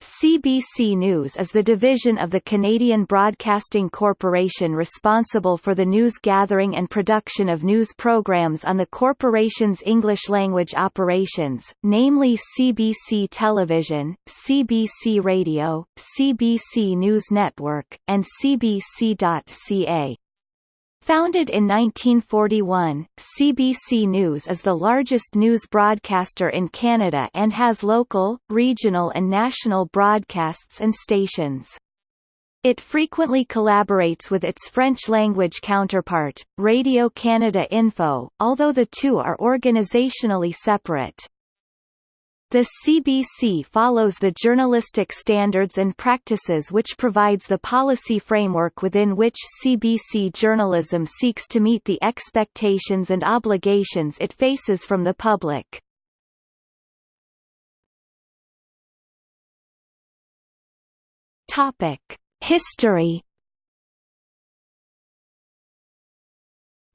CBC News is the division of the Canadian Broadcasting Corporation responsible for the news gathering and production of news programs on the corporation's English-language operations, namely CBC Television, CBC Radio, CBC News Network, and CBC.ca. Founded in 1941, CBC News is the largest news broadcaster in Canada and has local, regional and national broadcasts and stations. It frequently collaborates with its French-language counterpart, Radio Canada Info, although the two are organizationally separate. The CBC follows the journalistic standards and practices which provides the policy framework within which CBC journalism seeks to meet the expectations and obligations it faces from the public. History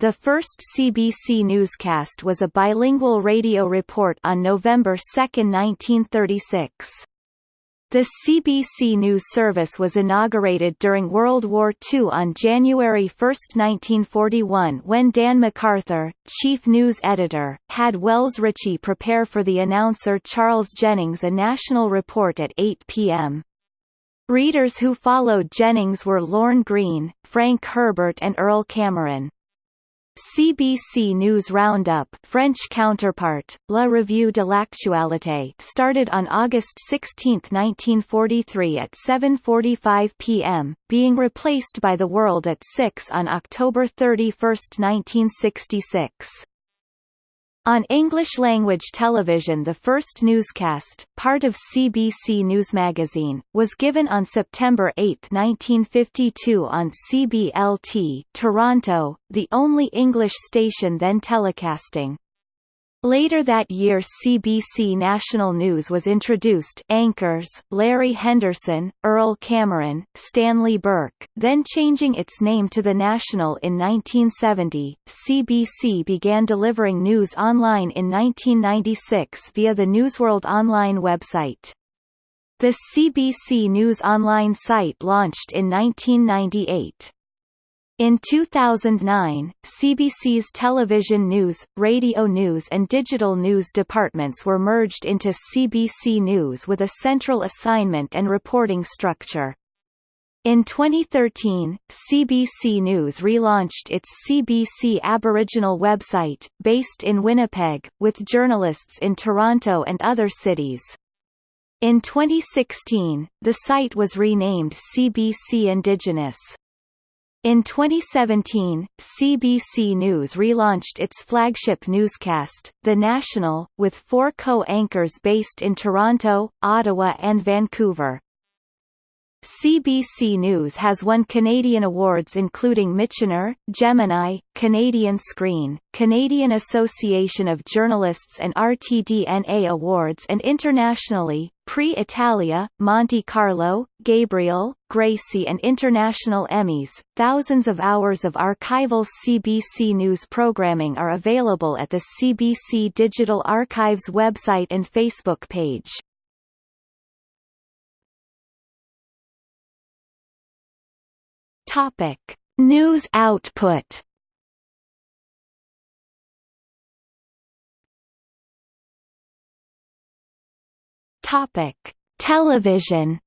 The first CBC newscast was a bilingual radio report on November 2, 1936. The CBC News Service was inaugurated during World War II on January 1, 1941 when Dan MacArthur, chief news editor, had Wells Ritchie prepare for the announcer Charles Jennings a national report at 8 p.m. Readers who followed Jennings were Lorne Greene, Frank Herbert and Earl Cameron. CBC News Roundup French counterpart, La Revue de l'Actualité started on August 16, 1943 at 7.45 p.m., being replaced by The World at 6 on October 31, 1966. On English-language television the first newscast, part of CBC News Magazine, was given on September 8, 1952 on CBLT Toronto, the only English station then telecasting. Later that year CBC National News was introduced anchors, Larry Henderson, Earl Cameron, Stanley Burke, then changing its name to The National in 1970. CBC began delivering news online in 1996 via the Newsworld Online website. The CBC News Online site launched in 1998. In 2009, CBC's television news, radio news and digital news departments were merged into CBC News with a central assignment and reporting structure. In 2013, CBC News relaunched its CBC Aboriginal website, based in Winnipeg, with journalists in Toronto and other cities. In 2016, the site was renamed CBC Indigenous. In 2017, CBC News relaunched its flagship newscast, The National, with four co-anchors based in Toronto, Ottawa and Vancouver. CBC News has won Canadian awards including Michener, Gemini, Canadian Screen, Canadian Association of Journalists and RTDNA awards and internationally, Prix Italia, Monte Carlo, Gabriel, Gracie and international Emmys. Thousands of hours of archival CBC News programming are available at the CBC Digital Archives website and Facebook page. Topic: News output. Topic: Television.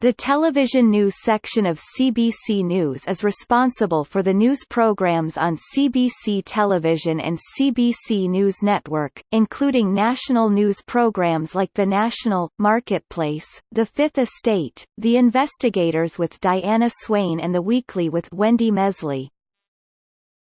The television news section of CBC News is responsible for the news programs on CBC Television and CBC News Network, including national news programs like The National, Marketplace, The Fifth Estate, The Investigators with Diana Swain and The Weekly with Wendy Mesley.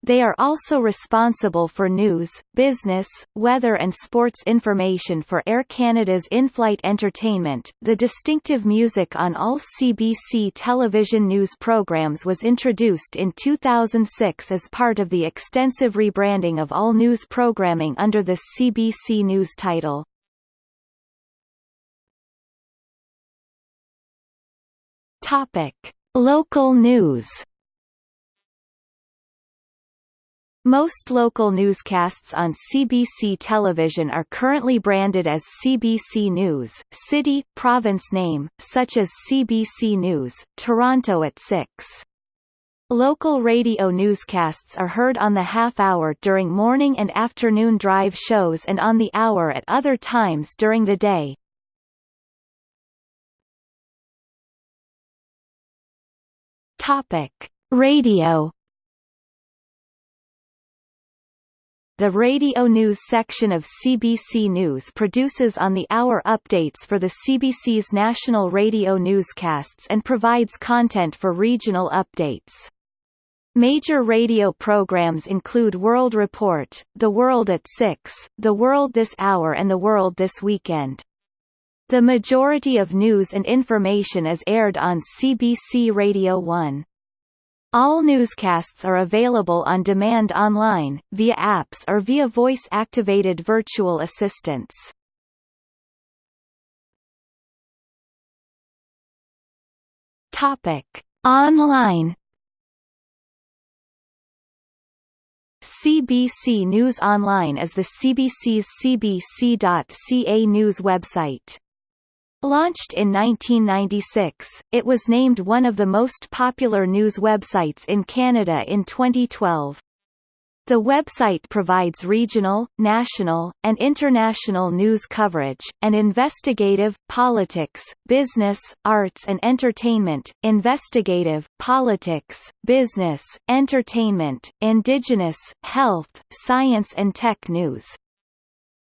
They are also responsible for news, business, weather and sports information for Air Canada's in-flight entertainment. The distinctive music on all CBC television news programs was introduced in 2006 as part of the extensive rebranding of all news programming under the CBC News title. Topic: Local news Most local newscasts on CBC television are currently branded as CBC News, city, province name, such as CBC News, Toronto at 6. Local radio newscasts are heard on the half-hour during morning and afternoon drive shows and on the hour at other times during the day. Topic: Radio The radio news section of CBC News produces on-the-hour updates for the CBC's national radio newscasts and provides content for regional updates. Major radio programs include World Report, The World at 6, The World This Hour and The World This Weekend. The majority of news and information is aired on CBC Radio 1. All newscasts are available on demand online, via apps or via voice-activated virtual assistants. Topic. Online CBC News Online is the CBC's cbc.ca news website. Launched in 1996, it was named one of the most popular news websites in Canada in 2012. The website provides regional, national, and international news coverage, and investigative, politics, business, arts and entertainment, investigative, politics, business, entertainment, indigenous, health, science and tech news.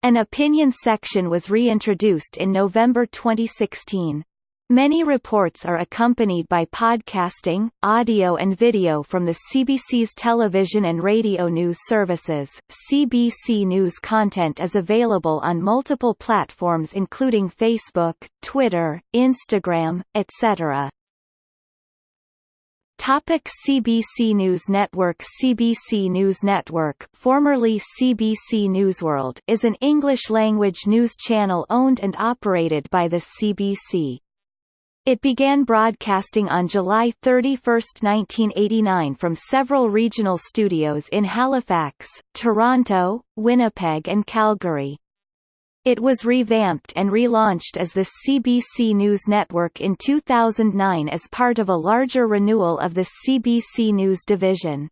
An opinion section was reintroduced in November 2016. Many reports are accompanied by podcasting, audio and video from the CBC's television and radio news services. CBC News content is available on multiple platforms including Facebook, Twitter, Instagram, etc. Topic CBC News Network CBC News Network formerly CBC Newsworld is an English-language news channel owned and operated by the CBC. It began broadcasting on July 31, 1989 from several regional studios in Halifax, Toronto, Winnipeg and Calgary. It was revamped and relaunched as the CBC News Network in 2009 as part of a larger renewal of the CBC News division.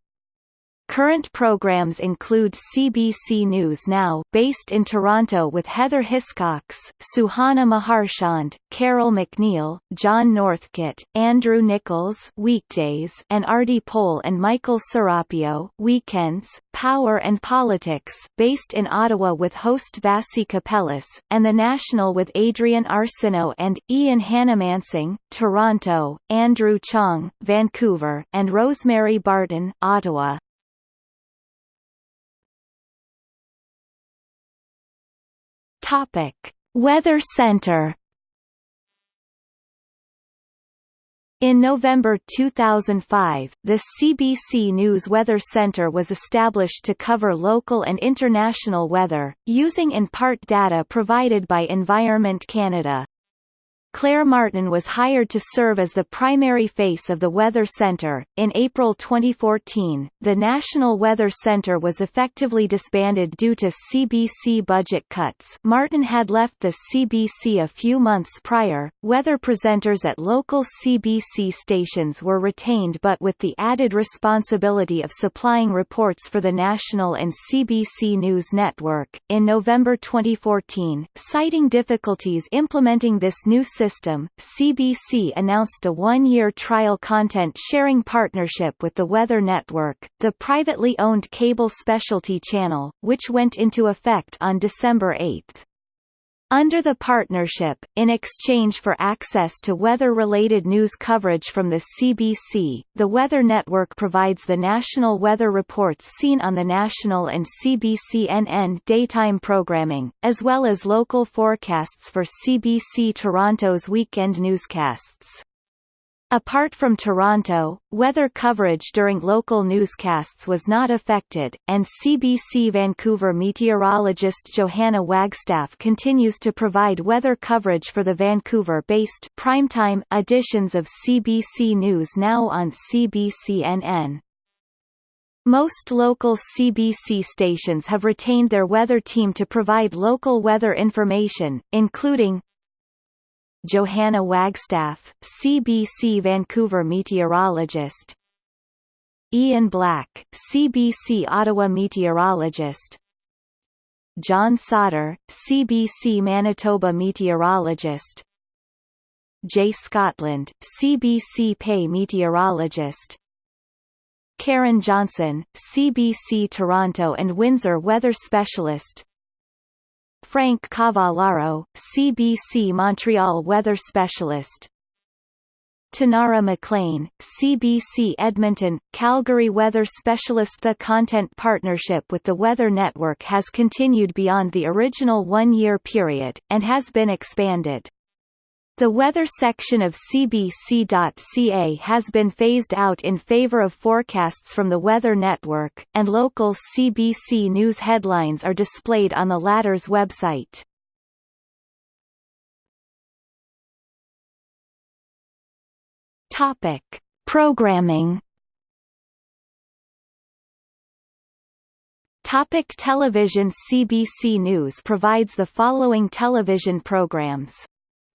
Current programs include CBC News Now based in Toronto with Heather Hiscox, Suhana Meharchand, Carole MacNeil, John Northcott, Andrew Nichols weekdays and Aarti Pole and Michael Serapio weekends, Power and Politics based in Ottawa with host Vassy Kapelos, and The National with Adrienne Arsenault and, Ian Hanomansing, Toronto, Andrew Chang, Vancouver, and Rosemary Barton, Ottawa. Topic: Weather Center. In November 2005, the CBC News Weather Center was established to cover local and international weather, using in part data provided by Environment Canada. Claire Martin was hired to serve as the primary face of the Weather Center. In April 2014, the National Weather Center was effectively disbanded due to CBC budget cuts. Martin had left the CBC a few months prior. Weather presenters at local CBC stations were retained but with the added responsibility of supplying reports for the national and CBC News Network. In November 2014, citing difficulties implementing this new system system, CBC announced a one-year trial content-sharing partnership with the Weather Network, the privately owned cable specialty channel, which went into effect on December 8. Under the partnership, in exchange for access to weather-related news coverage from the CBC, the Weather Network provides the national weather reports seen on the national and CBC-NN daytime programming, as well as local forecasts for CBC Toronto's weekend newscasts. Apart from Toronto, weather coverage during local newscasts was not affected, and CBC Vancouver meteorologist Johanna Wagstaff continues to provide weather coverage for the Vancouver-based primetime editions of CBC News Now on CBCNN. Most local CBC stations have retained their weather team to provide local weather information, including Johanna Wagstaff, CBC Vancouver meteorologist. Ian Black, CBC Ottawa meteorologist. John Sauder, CBC Manitoba meteorologist. Jay Scotland, CBC Pay meteorologist. Karen Johnson, CBC Toronto and Windsor weather specialist Frank Cavallaro, CBC Montreal weather specialist Tanara McLean, CBC Edmonton, Calgary weather specialist The content partnership with the Weather Network has continued beyond the original one-year period, and has been expanded. The weather section of CBC.ca has been phased out in favor of forecasts from the Weather Network, and local CBC News headlines are displayed on the latter's website. Topic. Programming Topic television CBC News provides the following television programs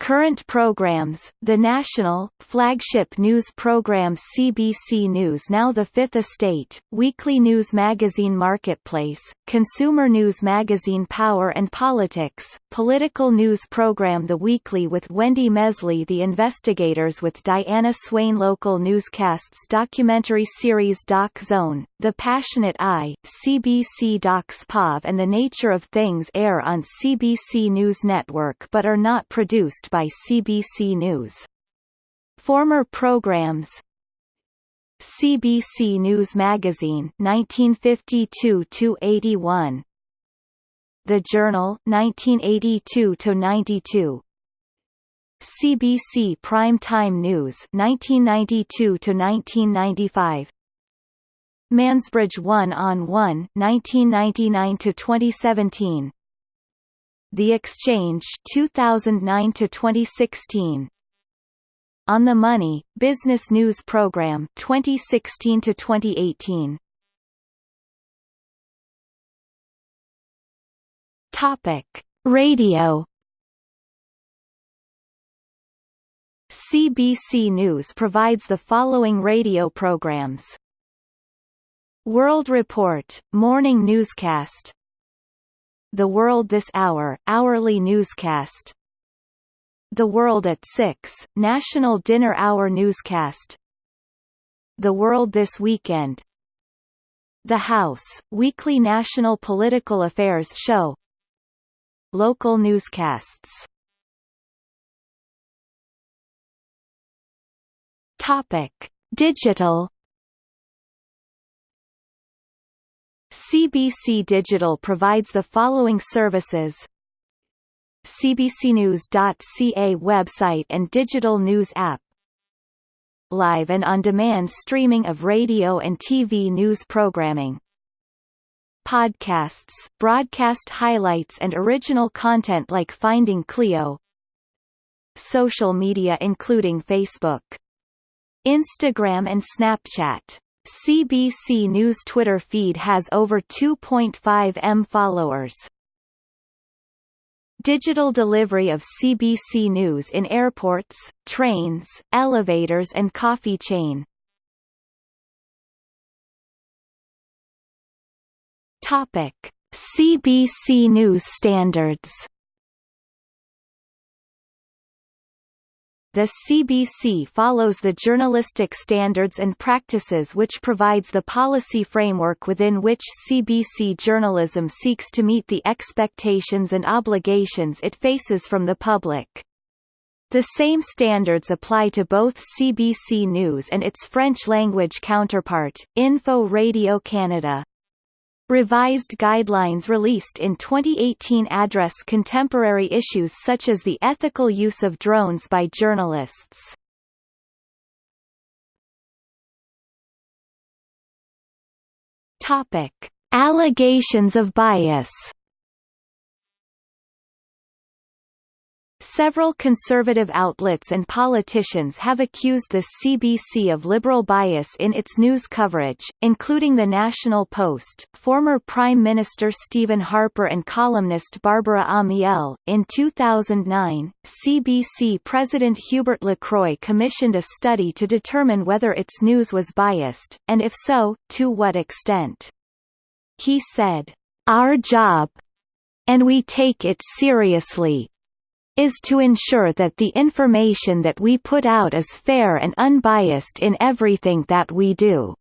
Current programs, the national, flagship news program CBC News Now The Fifth Estate, weekly news magazine Marketplace, consumer news magazine Power and Politics, political news program The Weekly with Wendy Mesley The Investigators with Diana Swain Local newscasts Documentary series Doc Zone, The Passionate Eye, CBC Docs POV and The Nature of Things air on CBC News Network but are not produced by CBC News. Former programs. CBC News Magazine 1952-81 The Journal 1982-92 CBC Prime Time News 1992-1995 Mansbridge 1 on 1 1999 to 2017 the Exchange 2009 to 2016 On the Money Business News Program 2016 to 2018 Topic. Radio. CBC News provides the following radio programs. World Report, morning newscast the World This Hour, hourly newscast. The World at 6, National Dinner Hour newscast. The World This Weekend. The House, weekly national political affairs show. Local newscasts. Topic: Digital CBC Digital provides the following services. Cbcnews.ca website and digital news app. Live and on-demand streaming of radio and TV news programming. Podcasts, broadcast highlights and original content like Finding Cleo. Social media including Facebook Instagram and Snapchat CBC News Twitter feed has over 2.5 m followers. Digital delivery of CBC News in airports, trains, elevators and coffee chain. Topic: CBC News standards The CBC follows the journalistic standards and practices which provides the policy framework within which CBC journalism seeks to meet the expectations and obligations it faces from the public. The same standards apply to both CBC News and its French-language counterpart, Info Radio Canada. Revised guidelines released in 2018 address contemporary issues such as the ethical use of drones by journalists. Topic: Allegations of bias Several conservative outlets and politicians have accused the CBC of liberal bias in its news coverage, including the National Post, former Prime Minister Stephen Harper and columnist Barbara Amiel. In 2009, CBC President Hubert Lacroix commissioned a study to determine whether its news was biased, and if so, to what extent. He said, Our job, and we take it seriously, is to ensure that the information that we put out is fair and unbiased in everything that we do.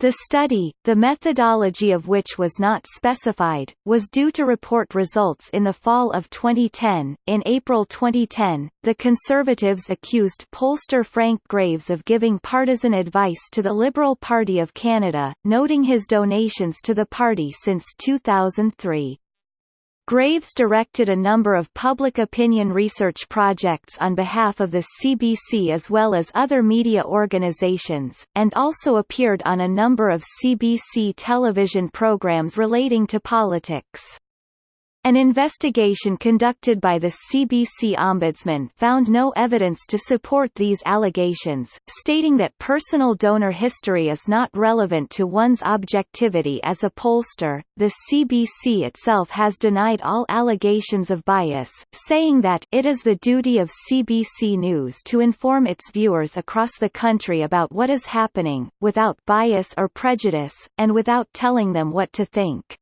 The study, the methodology of which was not specified, was due to report results in the fall of 2010. In April 2010, the Conservatives accused pollster Frank Graves of giving partisan advice to the Liberal Party of Canada, noting his donations to the party since 2003. Graves directed a number of public opinion research projects on behalf of the CBC as well as other media organizations, and also appeared on a number of CBC television programs relating to politics. An investigation conducted by the CBC Ombudsman found no evidence to support these allegations, stating that personal donor history is not relevant to one's objectivity as a pollster. The CBC itself has denied all allegations of bias, saying that it is the duty of CBC News to inform its viewers across the country about what is happening, without bias or prejudice, and without telling them what to think.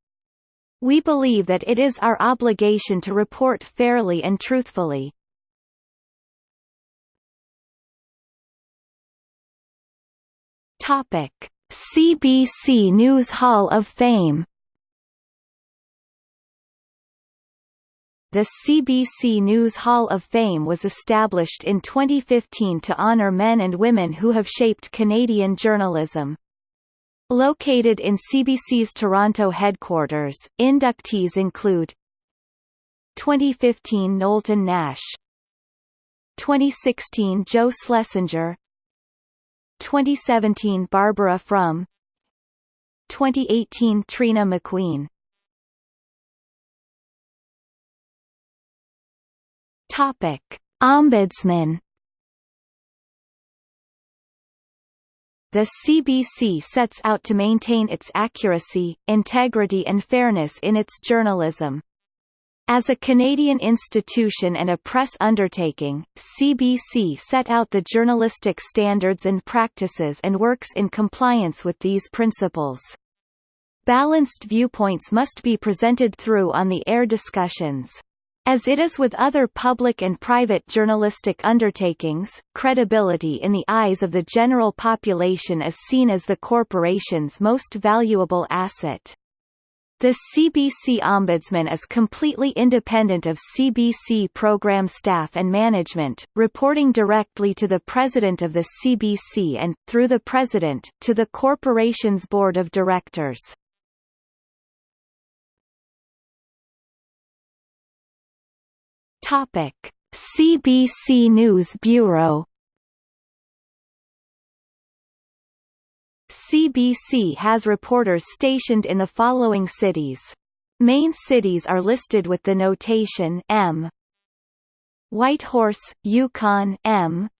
We believe that it is our obligation to report fairly and truthfully. Topic: CBC News Hall of Fame The CBC News Hall of Fame was established in 2015 to honor men and women who have shaped Canadian journalism. Located in CBC's Toronto headquarters, inductees include 2015 Knowlton Nash 2016 Joe Schlesinger 2017 Barbara Frum 2018 Trina McQueen. Topic Ombudsman The CBC sets out to maintain its accuracy, integrity and fairness in its journalism. As a Canadian institution and a press undertaking, CBC set out the journalistic standards and practices and works in compliance with these principles. Balanced viewpoints must be presented through on the air discussions. As it is with other public and private journalistic undertakings, credibility in the eyes of the general population is seen as the corporation's most valuable asset. The CBC Ombudsman is completely independent of CBC program staff and management, reporting directly to the President of the CBC and, through the President, to the corporation's Board of Directors. Topic: CBC News Bureau. CBC has reporters stationed in the following cities. Main cities are listed with the notation M. Whitehorse, Yukon M.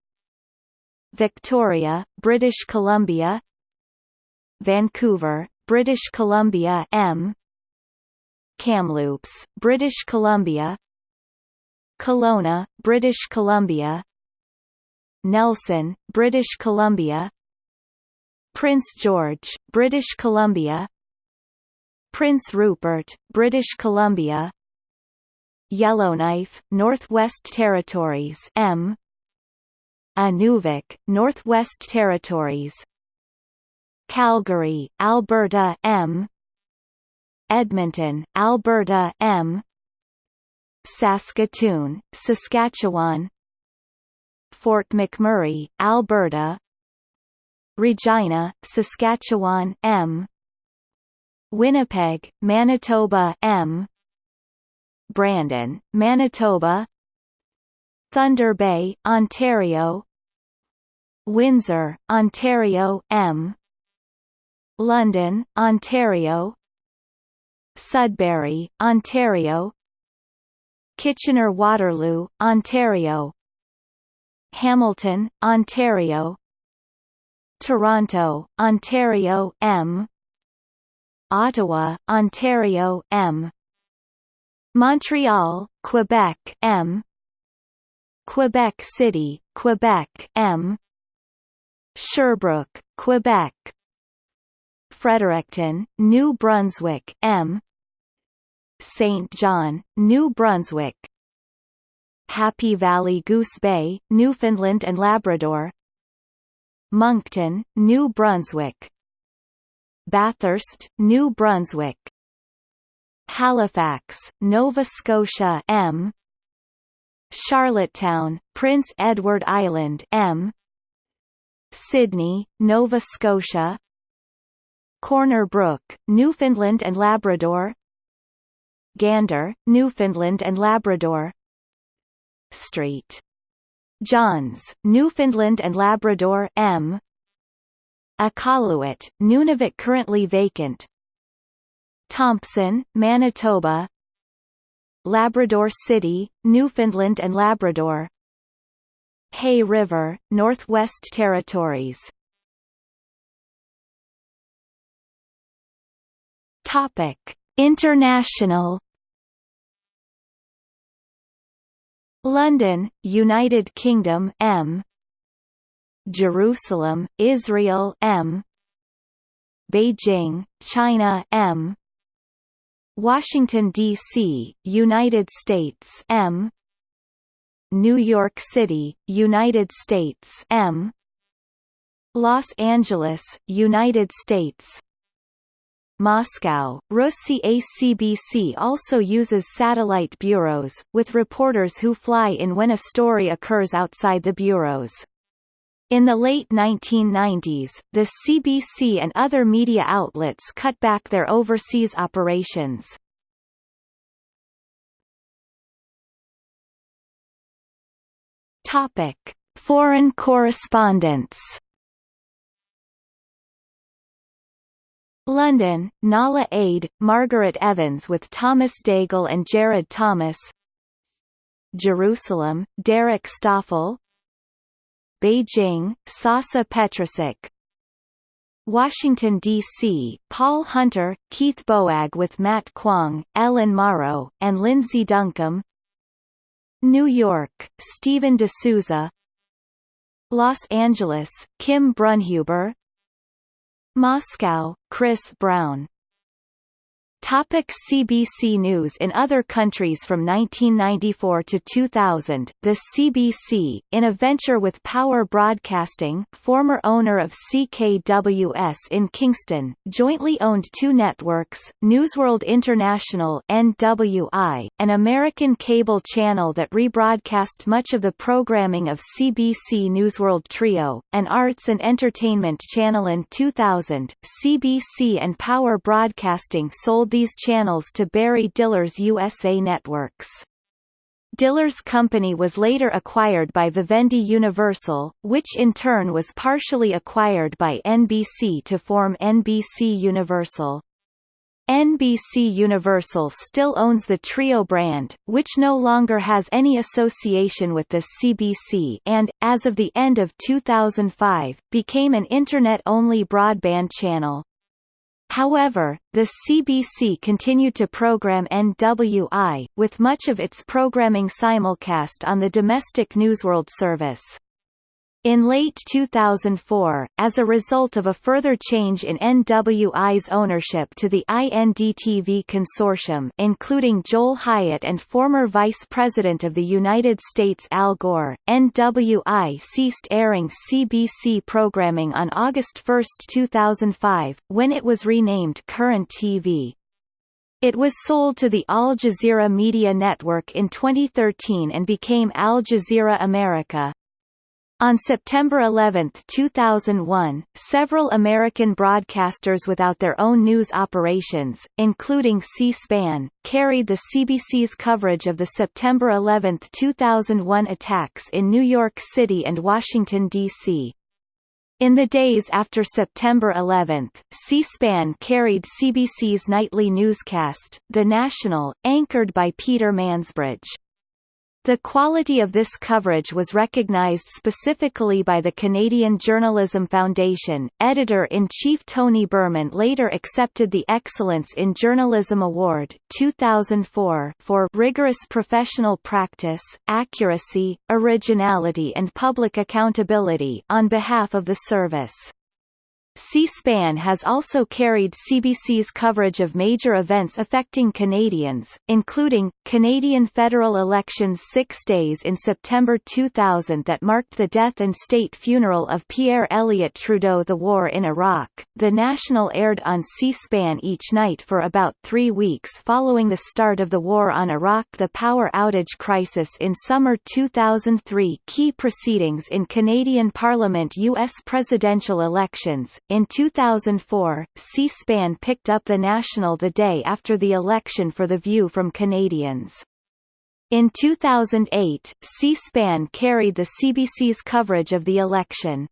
Victoria, British Columbia Vancouver, British Columbia M. Kamloops, British Columbia Kelowna, British Columbia. Nelson, British Columbia. Prince George, British Columbia. Prince Rupert, British Columbia. Yellowknife, Northwest Territories M. Inuvik, Northwest Territories. Calgary, Alberta M. Edmonton, Alberta M Saskatoon, Saskatchewan. Fort McMurray, Alberta. Regina, Saskatchewan M. Winnipeg, Manitoba M. Brandon, Manitoba. Thunder Bay, Ontario. Windsor, Ontario M. London, Ontario. Sudbury, Ontario Kitchener-Waterloo, Ontario. Hamilton, Ontario. Toronto, Ontario M. Ottawa, Ontario M. Montreal, Quebec M. Quebec City, Quebec M. Sherbrooke, Quebec. Fredericton, New Brunswick M Saint John, New Brunswick. Happy Valley Goose Bay, Newfoundland and Labrador. Moncton, New Brunswick. Bathurst, New Brunswick. Halifax, Nova Scotia M. Charlottetown, Prince Edward Island M. Sydney, Nova Scotia. Corner Brook, Newfoundland and Labrador Gander, Newfoundland and Labrador. Street. Johns, Newfoundland and Labrador M. Iqaluit, Nunavut currently vacant. Thompson, Manitoba. Labrador City, Newfoundland and Labrador. Hay River, Northwest Territories. Topic: International. London, United Kingdom M. Jerusalem, Israel M. Beijing, China M. Washington D.C., United States M. New York City, United States M. Los Angeles, United States Moscow, Russia CBC also uses satellite bureaus, with reporters who fly in when a story occurs outside the bureaus. In the late 1990s, the CBC and other media outlets cut back their overseas operations. Topic: Foreign correspondence. London, Nahlah Ayed, Margaret Evans with Thomas Daigle and Jared Thomas. Jerusalem, Derek Stoffel. Beijing, Sasa Petricic Washington, D.C., Paul Hunter, Keith Boag with Matt Kwong, Ellen Mauro, and Lindsay Duncombe New York, Stephen D'Souza. Los Angeles, Kim Brunhuber Moscow, Chris Brown Topic CBC News. In other countries from 1994 to 2000, the CBC, in a venture with Power Broadcasting former owner of CKWS in Kingston, jointly owned two networks, Newsworld International NWI, an American cable channel that rebroadcast much of the programming of CBC Newsworld Trio, an arts and entertainment channel. In 2000, CBC and Power Broadcasting sold these channels to Barry Diller's USA Networks. Diller's company was later acquired by Vivendi Universal, which in turn was partially acquired by NBC to form NBC Universal. NBC Universal still owns the Trio brand, which no longer has any association with the CBC and, as of the end of 2005, became an Internet-only broadband channel. However, the CBC continued to program NWI, with much of its programming simulcast on the domestic Newsworld service. In late 2004, as a result of a further change in NWI's ownership to the INDTV consortium including Joel Hyatt and former Vice President of the United States Al Gore, NWI ceased airing CBC programming on August 1, 2005, when it was renamed Current TV. It was sold to the Al Jazeera Media Network in 2013 and became Al Jazeera America. On September 11, 2001, several American broadcasters without their own news operations, including C-SPAN, carried the CBC's coverage of the September 11, 2001 attacks in New York City and Washington, D.C. In the days after September 11, C-SPAN carried CBC's nightly newscast, The National, anchored by Peter Mansbridge. The quality of this coverage was recognized specifically by the Canadian Journalism Foundation. Editor-in-chief Tony Burman later accepted the Excellence in Journalism Award 2004 for rigorous professional practice, accuracy, originality and public accountability on behalf of the service. C-SPAN has also carried CBC's coverage of major events affecting Canadians, including, Canadian federal elections six days in September 2000 that marked the death and state funeral of Pierre Elliott Trudeau the war in Iraq. The National aired on C-SPAN each night for about three weeks following the start of the war on Iraq the power outage crisis in summer 2003 key proceedings in Canadian Parliament U.S. presidential elections, in 2004, C-SPAN picked up the National the day after the election for The View from Canadians. In 2008, C-SPAN carried the CBC's coverage of the election.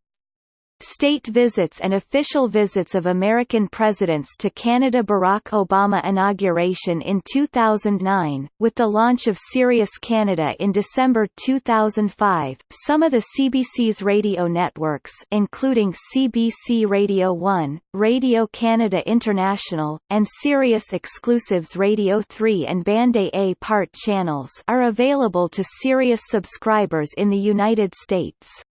State visits and official visits of American presidents to Canada Barack Obama inauguration in 2009, with the launch of Sirius Canada in December 2005. Some of the CBC's radio networks including CBC Radio 1, Radio Canada International, and Sirius Exclusives Radio 3 and Bande à part channels are available to Sirius subscribers in the United States.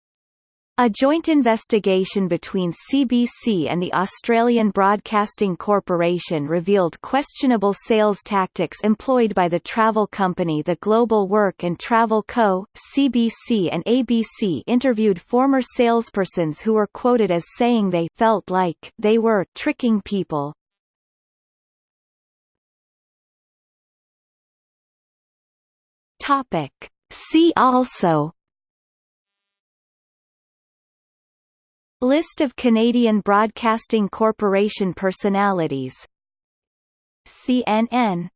A joint investigation between CBC and the Australian Broadcasting Corporation revealed questionable sales tactics employed by the travel company The Global Work and Travel Co. CBC and ABC interviewed former salespersons who were quoted as saying they felt like they were tricking people. Topic. See also List of Canadian Broadcasting Corporation personalities. CNN